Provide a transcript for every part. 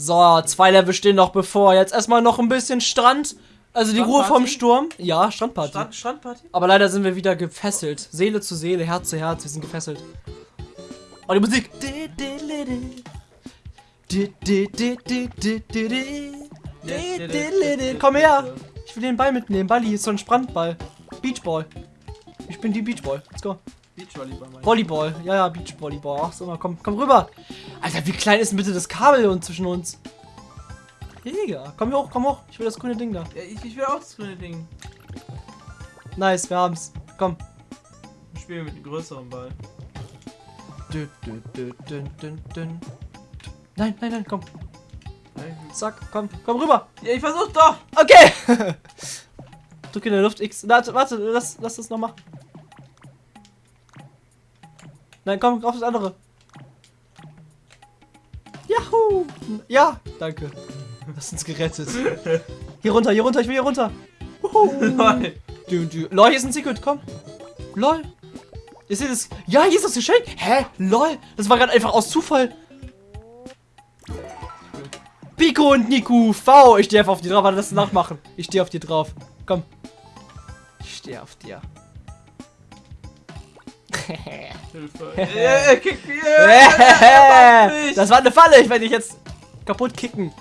So, zwei Level stehen noch bevor. Jetzt erstmal noch ein bisschen Strand. Also die Ruhe vom? Sturm. Ja, Strandparty. Strand, Strandparty? Aber leider sind wir wieder gefesselt. Seele zu Seele, Herz zu Herz. Wir sind gefesselt. Und die Musik. Komm her. Ich will den Ball mitnehmen. Balli ist so ein Strandball. Beachball. Ich bin die Beachball. Let's go. Beachvolleyball. Volleyball. Ja, ja, Beachvolleyball. Ach so, mal, komm, komm rüber. Alter, wie klein ist denn bitte das Kabel und zwischen uns? Digga, komm hoch, komm hoch. Ich will das grüne Ding da. Ja, ich, ich will auch das grüne Ding. Nice, wir haben's. Komm. Ich spiele mit dem größeren Ball. Dün, dün, dün. Nein, nein, nein, komm. Zack, komm, komm rüber. Ja, ich versuch doch! Okay. Drück in der Luft X. Warte, warte, lass, lass das noch machen. Nein, komm, auf das andere. Juhu. Ja, danke. Hast uns gerettet. Hier runter, hier runter, ich will hier runter. Lol. Du, du. Lol, hier ist ein Secret, komm. Lol. Ist hier das. Ja, hier ist das Geschenk. Hä? Lol. Das war gerade einfach aus Zufall. Pico und Niku. V. Ich stehe einfach auf dir drauf. Warte, das nachmachen. Ich stehe auf dir drauf. Komm. Ich stehe auf dir. Hilfe. Kick mich. Ja, mach mich. das war eine Falle. Ich werde dich jetzt kaputt kicken.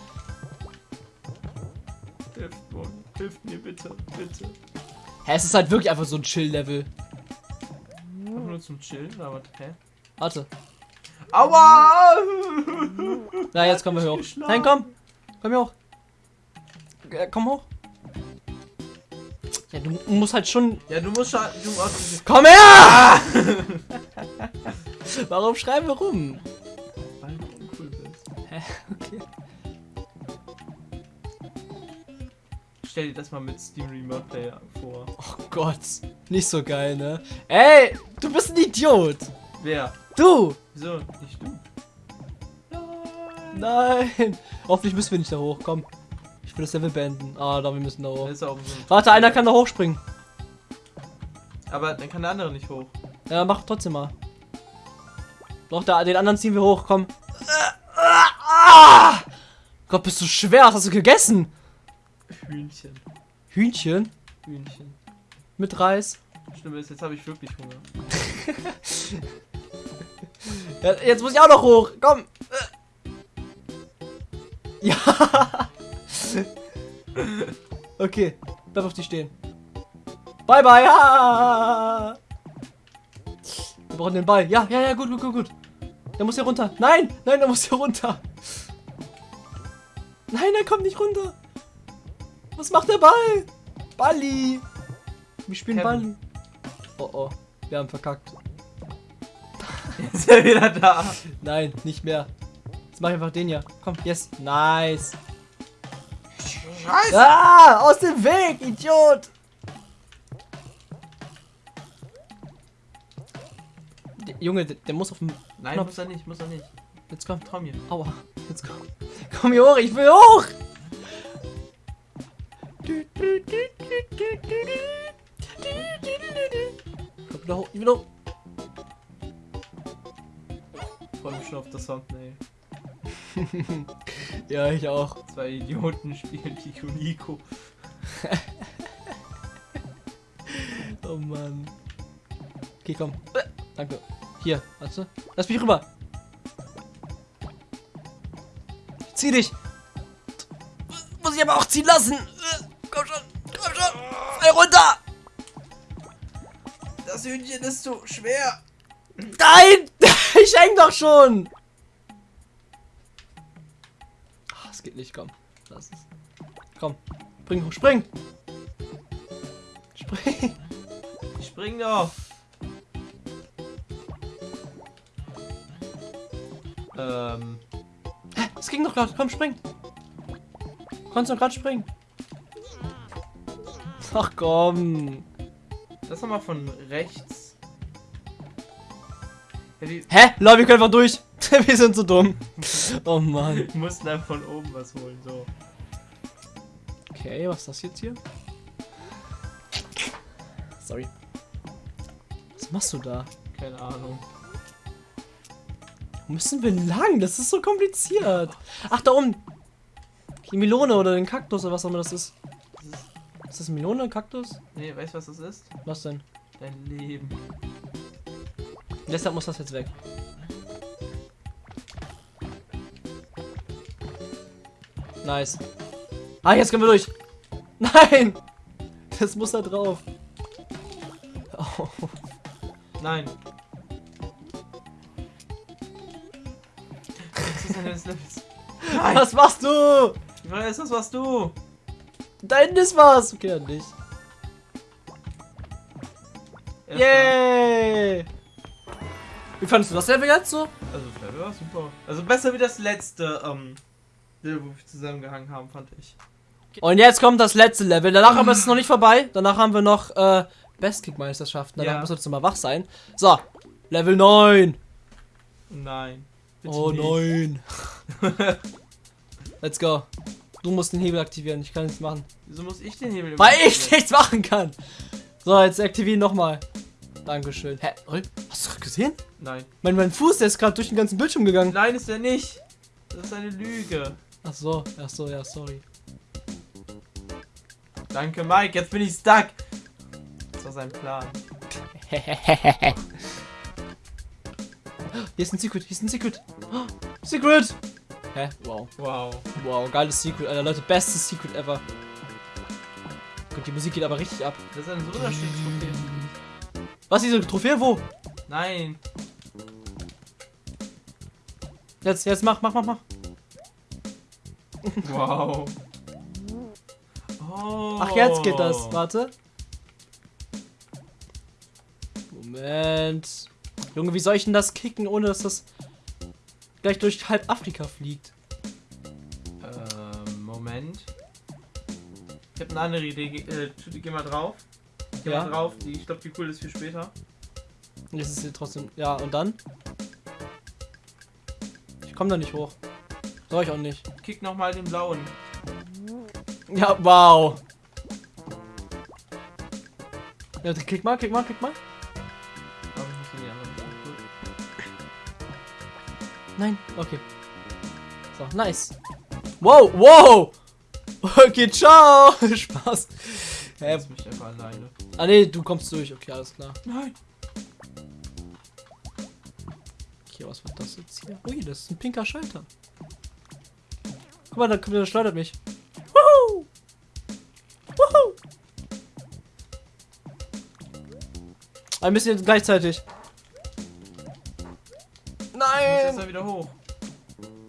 Hilft, mir, hilft mir bitte, bitte. Hä, es ist halt wirklich einfach so ein Chill-Level. Einfach nur zum Chillen, aber hä? Warte. Aua! Na, jetzt kommen wir hoch. Nein, komm. Komm hier hoch. Äh, komm hoch. Ja, du musst halt schon. Ja, du musst schon. Du musst Komm her! Warum schreiben wir rum? weil du uncool bist. Okay. Stell dir das mal mit Steam Remote Player vor. Oh Gott. Nicht so geil, ne? Ey, du bist ein Idiot. Wer? Du. Wieso? Nicht du. Nein. Hoffentlich müssen wir nicht da hoch. Will das Level beenden. Ah, da, wir müssen da hoch. Ist auch. Warte, einer kann da hochspringen. Aber dann kann der andere nicht hoch. Ja, mach trotzdem mal. Doch, da, den anderen ziehen wir hoch, komm. Ah! Gott, bist du schwer, was hast du gegessen? Hühnchen. Hühnchen Hühnchen. mit Reis. Schlimm ist, jetzt habe ich wirklich Hunger. Ja, jetzt muss ich auch noch hoch, komm. Ja. Okay, bleib auf die stehen. Bye, bye. Ja. Wir brauchen den Ball. Ja, ja, ja, gut, gut, gut, gut. Der muss hier runter. Nein, nein, der muss hier runter. Nein, er kommt nicht runter. Was macht der Ball? Balli. Wir spielen Kevin. Balli. Oh, oh. Wir haben verkackt. Jetzt ist er wieder da. Nein, nicht mehr. Jetzt mach ich einfach den hier. Komm, yes. Nice. Scheiße! Ah, aus dem Weg, Idiot. Der, Junge, der, der muss auf dem... Nein, Knopf. muss er nicht, muss er nicht. Jetzt komm. Trau mir. Aua. Jetzt komm. Komm hier hoch, ich will hoch. Komm wieder hoch, ich will hoch. Ich freue mich schon auf das Thumbnail. Ja, ich auch. Zwei Idioten spielen Pico Nico. Oh Mann. Okay, komm. Äh, Danke. Hier, warte. Lass mich rüber. Ich zieh dich. Muss ich aber auch ziehen lassen. Äh, Komm schon. Komm schon. Fall runter. Das Hühnchen ist so schwer. Nein. Ich häng doch schon. Nicht. Komm. Lass es. Komm. Spring hoch. Spring. Spring. Spring doch. Ähm, Es ging doch gerade. Komm, spring. Konntest doch gerade springen. Ach komm. das nochmal von rechts. Ja, Hä? Lol, wir können einfach durch. wir sind so dumm. Oh Mann. mussten dann von oben was holen, so. Okay, was ist das jetzt hier? Sorry. Was machst du da? Keine Ahnung. Wo müssen wir lang? Das ist so kompliziert. Ach, da oben. Die Melone oder den Kaktus oder was auch immer das ist. Das ist, Ist das Melone, Kaktus? nee, weißt du, was das ist? Was denn? Dein Leben. Deshalb muss das jetzt weg. Nice. Ah, jetzt können wir durch. Nein! Das muss da drauf. Oh. Nein. Nein! Was machst du? Ich weiß, das warst du. Da hinten ist was. Okay, dann nicht. Erstmal- Yay! Wie fandest du das Level jetzt so? Also, das Level war super. Also, besser wie das letzte, ähm, wo wir zusammengehangen haben, fand ich. Und jetzt kommt das letzte Level. Danach aber ist es noch nicht vorbei. Danach haben wir noch äh, Bestkick-Meisterschaften. Danach Ja. muss jetzt mal wach sein. So, Level 9. Nein. Oh nicht. nein. Let's go. Du musst den Hebel aktivieren. Ich kann nichts machen. Wieso muss ich den Hebel Weil ich nichts machen kann. So, jetzt aktivieren nochmal. Dankeschön. Hä? Hast du gesehen? Nein. Mein, mein Fuß, der ist gerade durch den ganzen Bildschirm gegangen. Nein, ist er nicht. Das ist eine Lüge. Ach so, ach so, ja, sorry. Danke, Mike. Jetzt bin ich stuck. Das war sein Plan. Hier ist ein Secret, hier ist ein Secret. Secret! Hä? Wow. Wow. Wow, geiles Secret, Alter. Leute, bestes Secret ever. Gut, die Musik geht aber richtig ab. Das ist eine Soda-Trophäe. Was, diese Trophäe? Wo? Nein. Jetzt, jetzt mach, mach, mach, mach. Wow. Oh. Ach, jetzt geht das. Warte. Moment. Junge, wie soll ich denn das kicken, ohne dass das gleich durch halb Afrika fliegt? Ähm, Moment. Ich habe eine andere Idee. Ge äh, geh mal drauf. Geh Ja. mal drauf. Die, ich glaube, die cool ist für später. Jetzt ist hier trotzdem. Ja, und dann? Ich komme da nicht hoch. Soll ich auch nicht. Kick nochmal den blauen. Ja, wow. Ja, klick mal, klick mal, klick mal. Nein, okay. So, nice. Wow, wow. Okay, ciao. Spaß. Hä? Lass mich einfach alleine. Ah, nee, du kommst durch. Okay, alles klar. Nein. Okay, was war das jetzt hier? Ui, das ist ein pinker Schalter. Guck mal, da kommt der schleudert mich. Woohoo! Woohoo! Ein bisschen gleichzeitig. Nein! jetzt mal wieder hoch.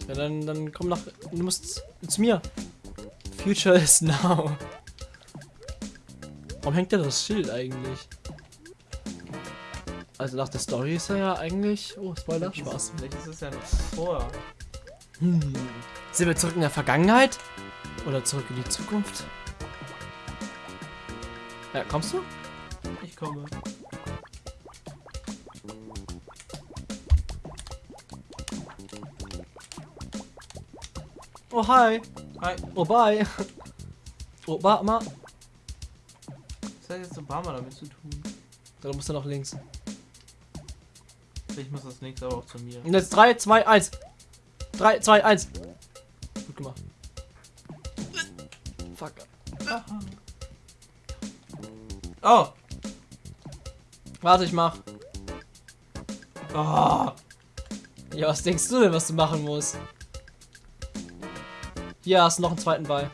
Ja, dann, dann komm nach. Du musst zu mir. Future is now. Warum hängt da das Schild eigentlich? Also nach der Story ist er ja eigentlich. Oh, Spoiler, Spaß. Vielleicht ist es ja noch vor. Hm. Sind wir zurück in der Vergangenheit? Oder zurück in die Zukunft? Ja, kommst du? Ich komme. Oh, hi. Hi. Oh, bye. Obama. Was hat jetzt Obama damit zu tun? Da musst du noch links. Ich muss das nächste aber auch zu mir. Und jetzt 3, 2, 1. 3, 2, 1. Gemacht. Fuck. Oh! Warte, ich mach. Oh! Ja, was denkst du denn, was du machen musst? Hier hast du noch einen zweiten Ball.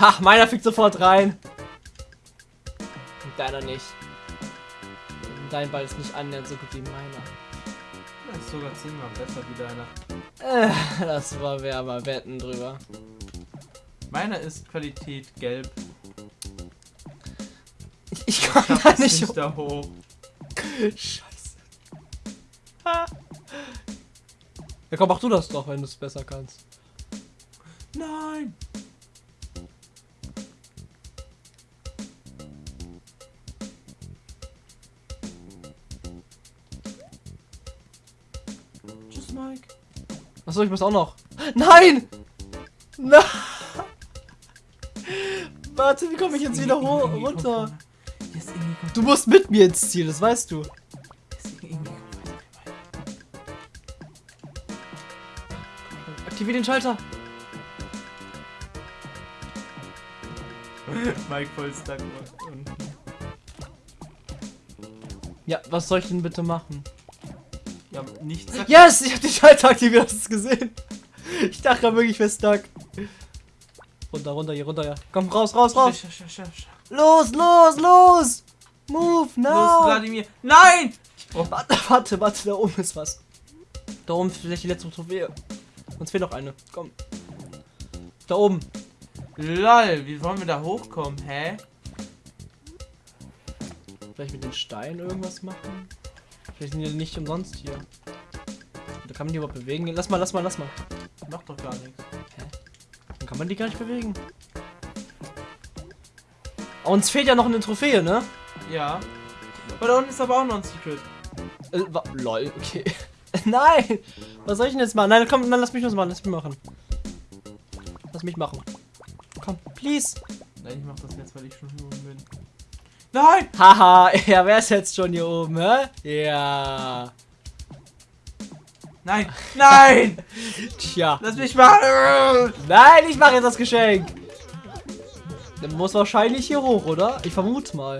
Ha, meiner fliegt sofort rein. Und deiner nicht. Dein Ball ist nicht annähernd so gut wie meiner. Das ist sogar zehnmal besser wie deiner. Das war wer aber wetten drüber. Meiner ist Qualität gelb. Ich komm Schaff da nicht hoch. da hoch. Scheiße. Ha. Ja komm, mach du das doch, wenn du es besser kannst. Nein! Achso, ich muss auch noch. Nein! Nein! Warte, wie komme ich jetzt wieder hoch, runter? Du musst mit mir ins Ziel, das weißt du. yes, irgendwie kommt weiter, weiter. Aktivier den Schalter. Mike voll stuck. Und Ja, was soll ich denn bitte machen? Ja, nichts. Yes! Ich hab den Schalter aktiviert, hast du es gesehen? Ich dachte gerade wirklich fest stuck. Runter, runter, hier runter, ja. Komm, raus, raus, raus. Sch- sch- sch- sch- Los, los, los! Move, Los, now! Vladimir. Nein! Oh, Warte, warte, warte, da oben ist was. Da oben ist vielleicht die letzte Trophäe. Uns fehlt noch eine. Komm. Da oben. lol, wie wollen wir da hochkommen? Hä? Vielleicht mit den Steinen irgendwas machen? Vielleicht sind die nicht umsonst hier. Da kann man die überhaupt bewegen. Lass mal, lass mal, lass mal. Macht doch gar nichts. Dann kann man die gar nicht bewegen. Uns fehlt ja noch eine Trophäe, ne? Ja. Aber da unten ist aber auch noch ein Secret. Äh, lol, okay. Nein! Was soll ich denn jetzt machen? Nein, komm, dann lass mich das machen. Lass mich machen. Lass mich machen. Komm, please. Nein, ich mach das jetzt, weil ich schon hier oben bin. Nein! Haha, ja, wer ist jetzt schon hier oben, hä? Ja. Nein! Nein! Tja. Lass mich machen! Nein, ich mache jetzt das Geschenk. Der muss wahrscheinlich hier hoch, oder? Ich vermute mal.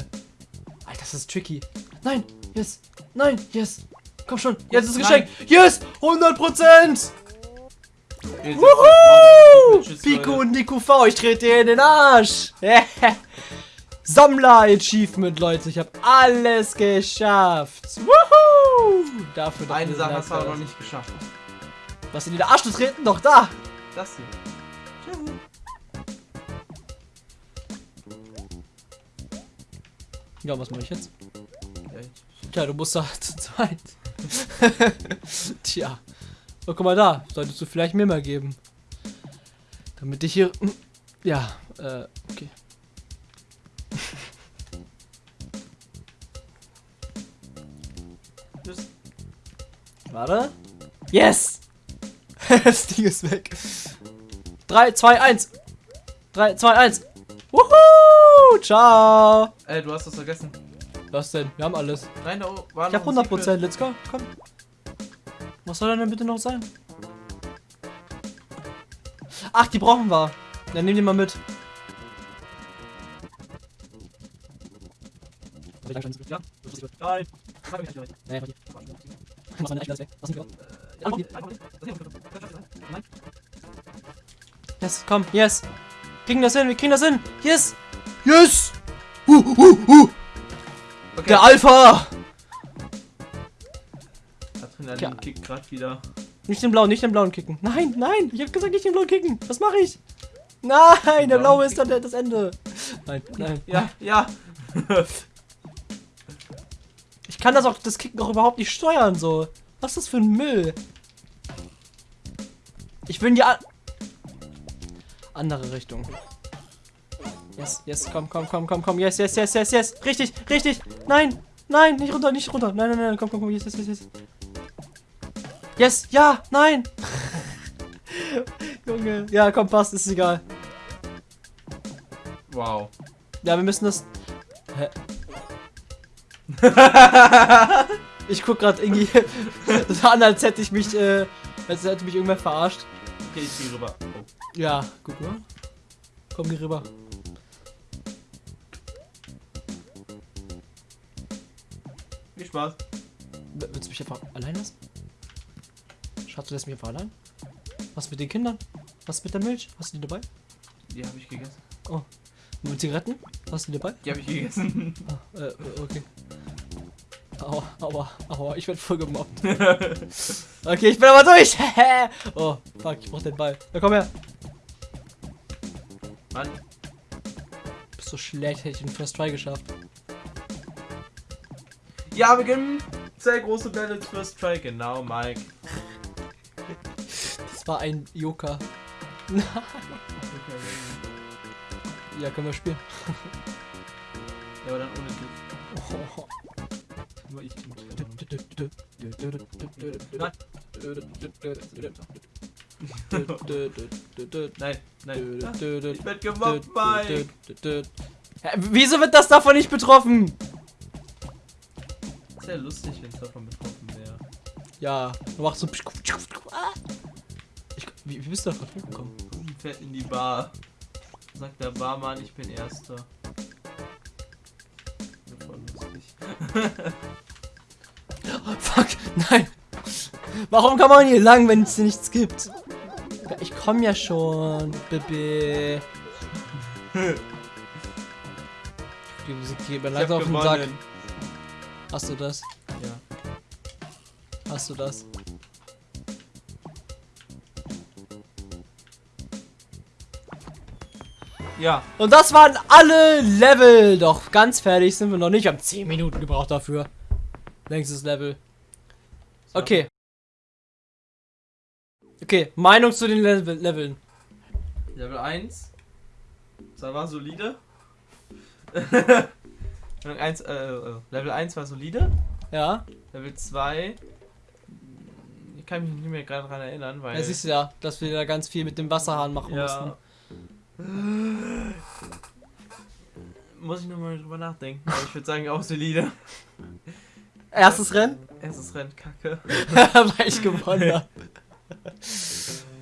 Alter, das ist tricky. Nein, yes. Nein, yes. Komm schon, jetzt ist das Nein. Geschenk. Yes, 100 Prozent. Wuhu! Pico und Nico V, ich trete dir in den Arsch. Sammler-Achievement, Leute. Ich habe alles geschafft. Wuhu! Dafür Eine Sache hast du aber noch nicht geschafft. Was in den Arsch zu treten? Doch da. Das hier. Tschüss. Ja, was mache ich jetzt? Tja, du musst da zu zweit. Tja. Oh, guck mal da. Solltest du vielleicht mir mal geben. Damit ich hier. Ja, äh, okay. Warte. Yes! das Ding ist weg. 3, 2, 1. 3, 2, 1. Wuhu! Ciao! Äh, du hast das vergessen. Was denn? Wir haben alles. Nein, da oben war Ich hab noch ein 100%. Secret. Let's go. Komm. Was soll denn bitte noch sein? Ach, die brauchen wir. Dann nehm die mal mit. Yes, komm, yes. Kriegen das hin, wir kriegen das hin. Yes. Yes. Uh, uh, uh. Okay. Der Alpha. Adrenalin Ja. kickt gerade wieder. Nicht den blauen, nicht den blauen kicken. Nein, nein, ich hab gesagt, nicht den blauen kicken. Was mache ich? Nein, der blaue ist dann das Ende. Nein, nein. Ja, ja. Kann das auch, das Kicken auch überhaupt nicht steuern, so. Was ist das für ein Müll? Ich will in die andere Richtung. Yes, yes, komm, komm, komm, komm, komm. Yes, yes, yes, yes, yes. Richtig, richtig. Nein, nein, nicht runter, nicht runter. Nein, nein, nein, komm, komm, komm. Yes, yes, yes, yes. Yes, ja, nein. Junge. Ja, komm, passt, ist egal. Wow. Ja, wir müssen das. Hä? ich guck grad irgendwie. War an, als hätte ich mich, äh, als hätte mich irgendwer verarscht. Okay, ich gehe rüber. Oh. Ja, gut, ne? Komm, geh rüber. Viel Spaß. W- Willst du mich einfach allein lassen? Schatz, du lässt mich einfach allein? Was mit den Kindern? Was mit der Milch? Hast du die dabei? Die habe ich gegessen. Und mit Zigaretten? Hast du die dabei? Die habe ich gegessen. Ah, äh, okay. Aua, aua, aua, ich werd voll gemobbt. Okay, ich bin aber durch. oh, fuck, ich brauch den Ball. Na komm her. Mann. Bist so schlecht, hätte ich den First Try geschafft. Ja, wir gewinnen sehr große Bälle First Try. Genau, Mike. Das war ein Joker. Ja, können wir spielen. Ja, aber dann ohne dich. Oh. Nur ich. Nein, nein. Ich werd gemobbt, Mike. Hä, Wieso wird das davon nicht betroffen? Sehr lustig, wenn es davon betroffen wäre. Ja, du machst so. Ich, Wie, wie bist du da gerade hochgekommen? Sie fährt in die Bar. Sagt der Barmann, ich bin Erster. Ja, voll lustig. Fuck, nein. Warum kann man hier lang, wenn es hier nichts gibt? Ich komme ja schon, Baby. Die Musik geht mir langsam auf den Sack. Hast du das? Ja. Hast du das? Ja. Und das waren alle Level. Doch ganz fertig sind wir noch nicht. Wir haben 10 Minuten gebraucht dafür. Längstes Level. So. Okay. Okay, Meinung zu den Level Leveln. Level 1. Das war solide. Level 1, äh, äh, Level 1 war solide. Ja, Level 2. Ich kann mich nicht mehr gerade dran erinnern, weil. ja siehst du ja, dass wir da ganz viel mit dem Wasserhahn machen ja. Muss ich nochmal drüber nachdenken. Aber ich würde sagen, auch solide. Erstes Rennen, Erstes Rennen, kacke. weil ich gewonnen habe.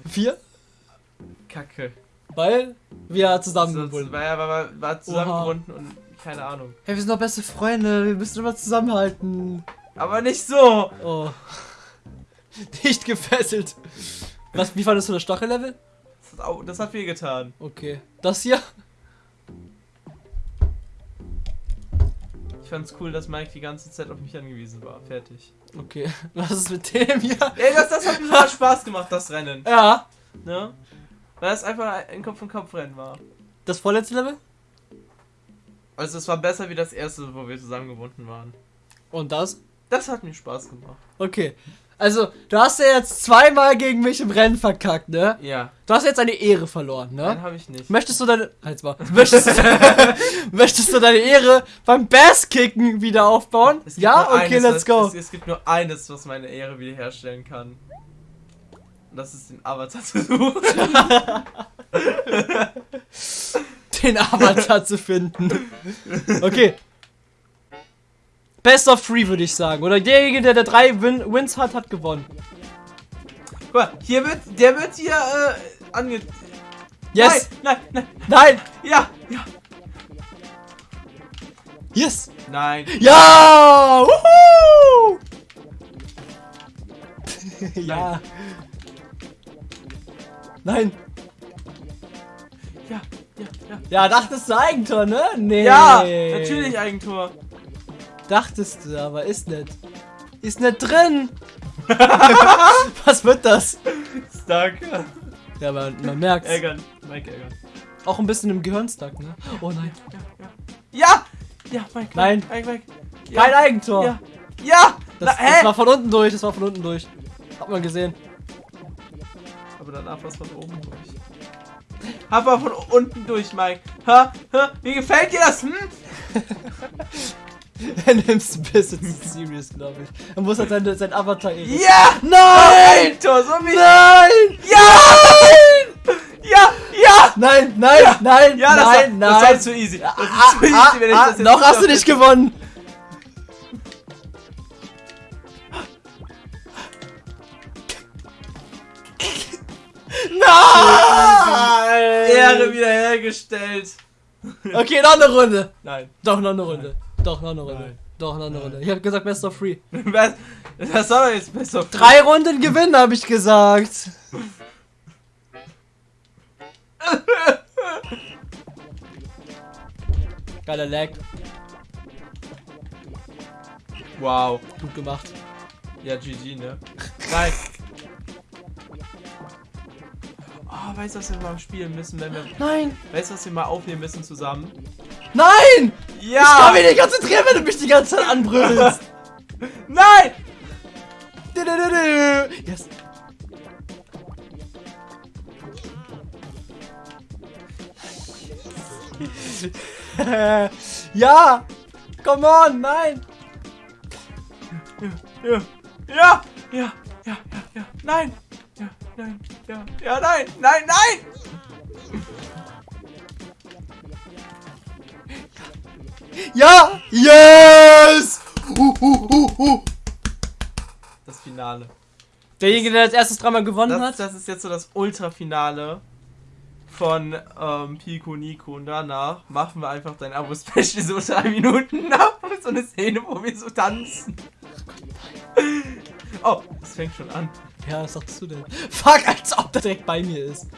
Vier, Kacke. weil wir zusammengebunden. ja, war, war, war zusammengebunden und keine Ahnung. Hey, wir sind doch beste Freunde, wir müssen immer zusammenhalten. Aber nicht so! Oh. Nicht gefesselt. Was, wie fandest du das Stachellevel? Das hat, au- das hat viel getan. Okay. Das hier? Ich fand's cool, dass Mike die ganze Zeit auf mich angewiesen war. Fertig. Okay. Was ist mit dem hier? Ey, das, das hat mir sogar Spaß gemacht, das Rennen. Ja. Ne? Weil es einfach ein Kopf-an-Kopf-Rennen war. Das vorletzte Level? Also es war besser wie das erste, wo wir zusammengebunden waren. Und das? Das hat mir Spaß gemacht. Okay. Also, du hast ja jetzt zweimal gegen mich im Rennen verkackt, ne? Ja, Du hast jetzt eine Ehre verloren, nein, ne? habe ich nicht. Möchtest du deine. Halt's mal. Möchtest, möchtest du deine Ehre beim Bass-Kicken wieder aufbauen? Ja? Okay, eines, let's go. Es, es gibt nur eines, was meine Ehre wiederherstellen kann. Und das ist den Avatar zu suchen. den Avatar zu finden. Okay. Best of three, würde ich sagen. Oder derjenige, der, der drei Win Wins hat, hat gewonnen. Guck mal, hier wird, der wird hier, äh, ange... Yes! Nein, nein, nein, Nein! ja, ja. Yes! Nein. Ja! Wuhu! ja. Nein. Ja, ja, ja. Ja, dachtest du Eigentor, ne? Nee. Ja, natürlich Eigentor. Dachtest du, aber ist nicht. Ist nicht drin. Was wird das? Stark. Ja, man, man merkt's. Ärgern. Mike ärgern. Auch ein bisschen im Gehirnstuck, ne? Oh nein. Ja! Ja, Mike. Nein. Mike, Mike. Ja. Kein Eigentor. Ja. Ja! Das, Na, das war von unten durch, das war von unten durch. Hat man gesehen. Aber danach war es von oben durch. Hab mal von unten durch, Mike. Ha? Ha? Wie gefällt dir das? Hm? Er nimmt's ein bisschen zu serious, glaube ich. Er muss halt sein, sein Avatar eben. Ja! Nein! Eigentor, so wie Nein! Ja! Ja! Ja! Nein, nein, nein, Ja, das, nein, war, nein. das war zu easy. Das Ah, ist zu easy, ah, wenn ich ah, das jetzt noch hast du nicht gewonnen. Nein! Ehre wiederhergestellt. Okay, noch eine Runde. Nein. Doch, noch eine Runde. Doch, noch eine Runde. Nein. Doch, noch eine Runde. Ich habe gesagt Best of Three. Was? Das war doch jetzt besser. Drei Runden gewinnen, habe ich gesagt. Geiler Lag. Wow. Gut gemacht. Ja, GG, ne? Nein. Oh, weißt du, was wir mal spielen müssen, wenn wir. Nein! Weißt du, was wir mal aufnehmen müssen zusammen? Nein! Ich kann Ja! mich nicht konzentrieren, wenn du mich die ganze Zeit anbrüllst. Nein! Du, du, du, du. yes. ja! Come on, nein! Ja! Ja! Ja! Ja! Ja! Ja! Nein! Ja! Nein! Ja! Ja! Nein! Nein! Nein! Ja! Yes! Uh, uh, uh. Das Finale. Derjenige, der als erstes dreimal gewonnen Das, hat. das ist jetzt so das Ultrafinale von ähm, Pico Nico. Und danach machen wir einfach dein Abo-Special so drei Minuten nach. So eine Szene, wo wir so tanzen. Oh, es fängt schon an. Ja, was sagst du denn? Fuck, als ob der direkt bei mir ist.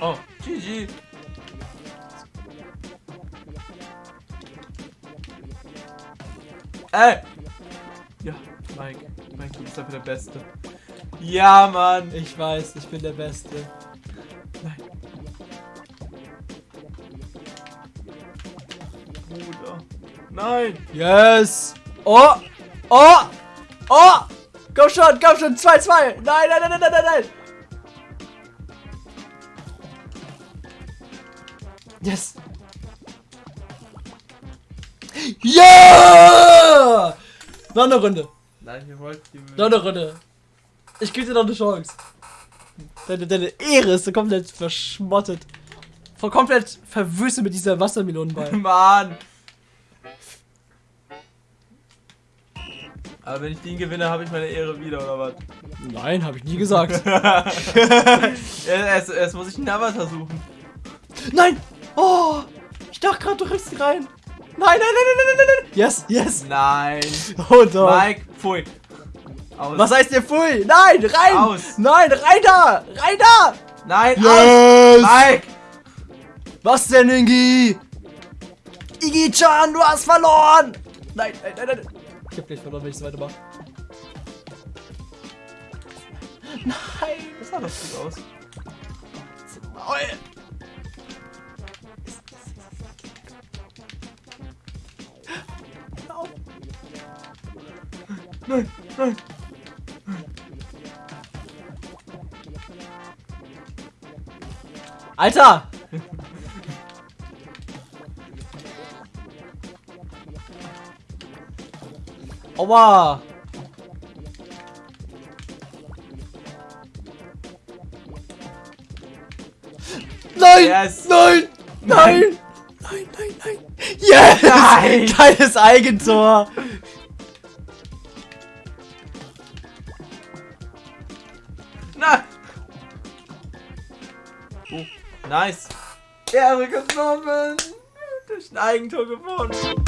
Oh, GG. Ey! Ja, Mike. Mike, du bist einfach der Beste. Ja, Mann. Ich weiß, ich bin der Beste. Nein. Bruder. Nein. Yes! Oh! Oh! Oh! Komm schon, komm schon! 2-2! Nein, nein, nein, nein, nein, nein! Yes! Ja! Noch eine Runde. Nein, wir wollten die Noch eine Runde. Ich gebe dir noch eine Chance. Deine, deine Ehre ist so komplett verschmottet. Voll komplett verwüstet mit dieser Wassermelonenball. Mann. Aber wenn ich den gewinne, habe ich meine Ehre wieder, oder was? Nein, habe ich nie gesagt. erst, erst, muss ich einen Avatar suchen. Nein! Oh! Ich dachte gerade, du riffst rein. Nein, nein, nein, nein, nein, nein, nein. Yes, yes. Nein. Oh doch. Mike, pfui. Aus. Was heißt der Pfui? Nein, rein! Aus. Nein, rein da! Rein da! Nein, aus. Yes! Mike! Was denn, Ingi? Igi-chan, du hast verloren! Nein, nein, nein, nein. Ich hab gleich verloren, wenn ich so weitermache. Nein! Das sah doch gut aus. Maul. Nein, nein. Alter! Aua! Nein! Yes. Nein! Nein! Nein, nein, nein! Yes! Nein. Geiles Eigentor! Nice. Ehre genommen. Durch ein Eigentor gewonnen.